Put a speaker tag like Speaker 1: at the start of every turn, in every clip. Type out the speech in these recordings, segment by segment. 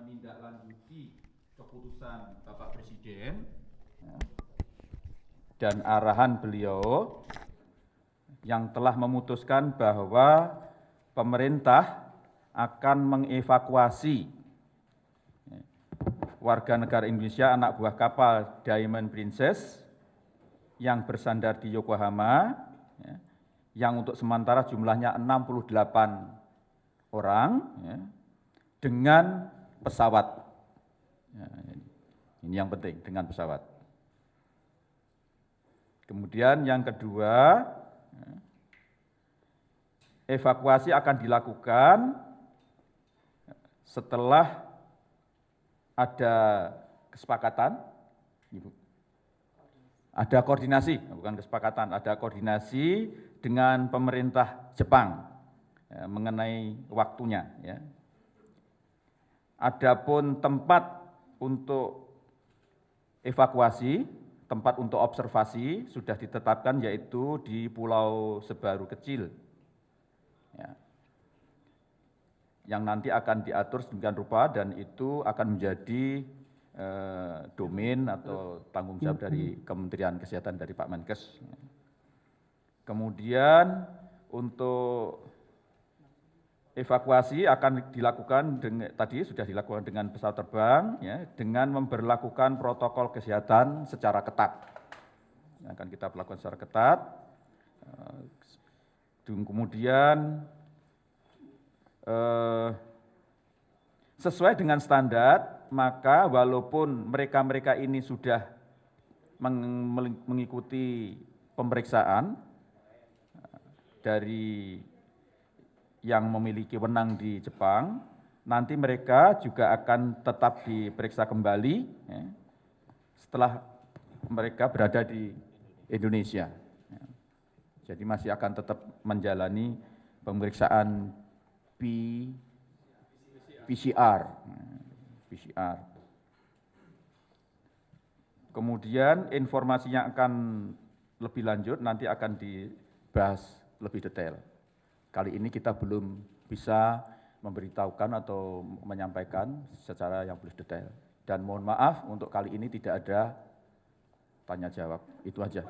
Speaker 1: menindaklanjuti keputusan Bapak Presiden. Ya, dan arahan beliau yang telah memutuskan bahwa pemerintah akan mengevakuasi warga negara Indonesia anak buah kapal Diamond Princess yang bersandar di Yokohama, ya, yang untuk sementara jumlahnya 68 orang, ya, dengan pesawat. Ya, ini yang penting, dengan pesawat. Kemudian yang kedua, ya, evakuasi akan dilakukan setelah ada kesepakatan, ada koordinasi, bukan kesepakatan, ada koordinasi dengan pemerintah Jepang ya, mengenai waktunya. Ya. Adapun tempat untuk evakuasi, tempat untuk observasi sudah ditetapkan yaitu di Pulau Sebaru Kecil. Ya. Yang nanti akan diatur sedemikian rupa dan itu akan menjadi eh, domain atau tanggung jawab dari Kementerian Kesehatan dari Pak Menkes. Kemudian untuk evakuasi akan dilakukan dengan, tadi sudah dilakukan dengan pesawat terbang ya, dengan memperlakukan protokol kesehatan secara ketat. Yang akan kita lakukan secara ketat. Eh, kemudian eh, sesuai dengan standar maka walaupun mereka-mereka ini sudah mengikuti pemeriksaan dari yang memiliki wenang di Jepang, nanti mereka juga akan tetap diperiksa kembali ya, setelah mereka berada di Indonesia. Jadi masih akan tetap menjalani pemeriksaan PCR. PCR. Kemudian informasi yang akan lebih lanjut nanti akan dibahas lebih detail. Kali ini kita belum bisa memberitahukan atau menyampaikan secara yang lebih detail. Dan mohon maaf untuk kali ini tidak ada tanya jawab. Itu aja.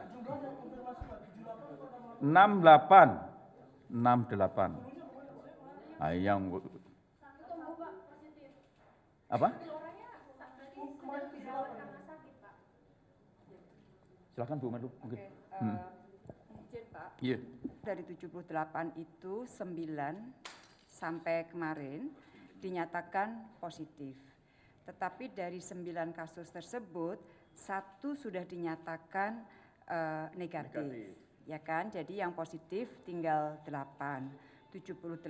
Speaker 1: 68 68 nah, yang apa? Silakan Bu Menlu. Mungkin. Okay, uh, hmm.
Speaker 2: Pak. Iya. Yeah. Dari 78 itu 9 sampai kemarin dinyatakan positif. Tetapi dari 9 kasus tersebut satu sudah dinyatakan uh, negatif. negatif. Ya kan? Jadi yang positif tinggal 8. 78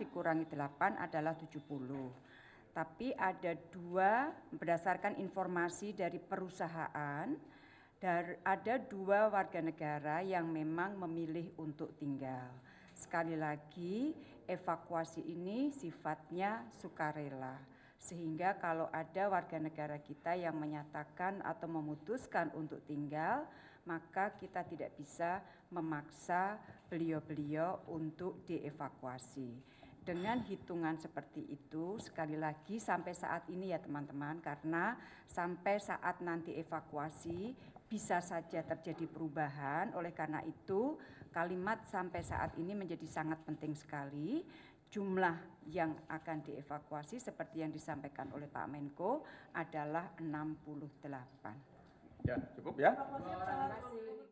Speaker 2: dikurangi 8 adalah 70 tapi ada dua berdasarkan informasi dari perusahaan ada dua warga negara yang memang memilih untuk tinggal. Sekali lagi, evakuasi ini sifatnya sukarela. Sehingga kalau ada warga negara kita yang menyatakan atau memutuskan untuk tinggal, maka kita tidak bisa memaksa beliau-beliau untuk dievakuasi dengan hitungan seperti itu sekali lagi sampai saat ini ya teman-teman karena sampai saat nanti evakuasi bisa saja terjadi perubahan oleh karena itu kalimat sampai saat ini menjadi sangat penting sekali jumlah yang akan dievakuasi seperti yang disampaikan oleh Pak Menko adalah 68.
Speaker 1: Ya, cukup ya.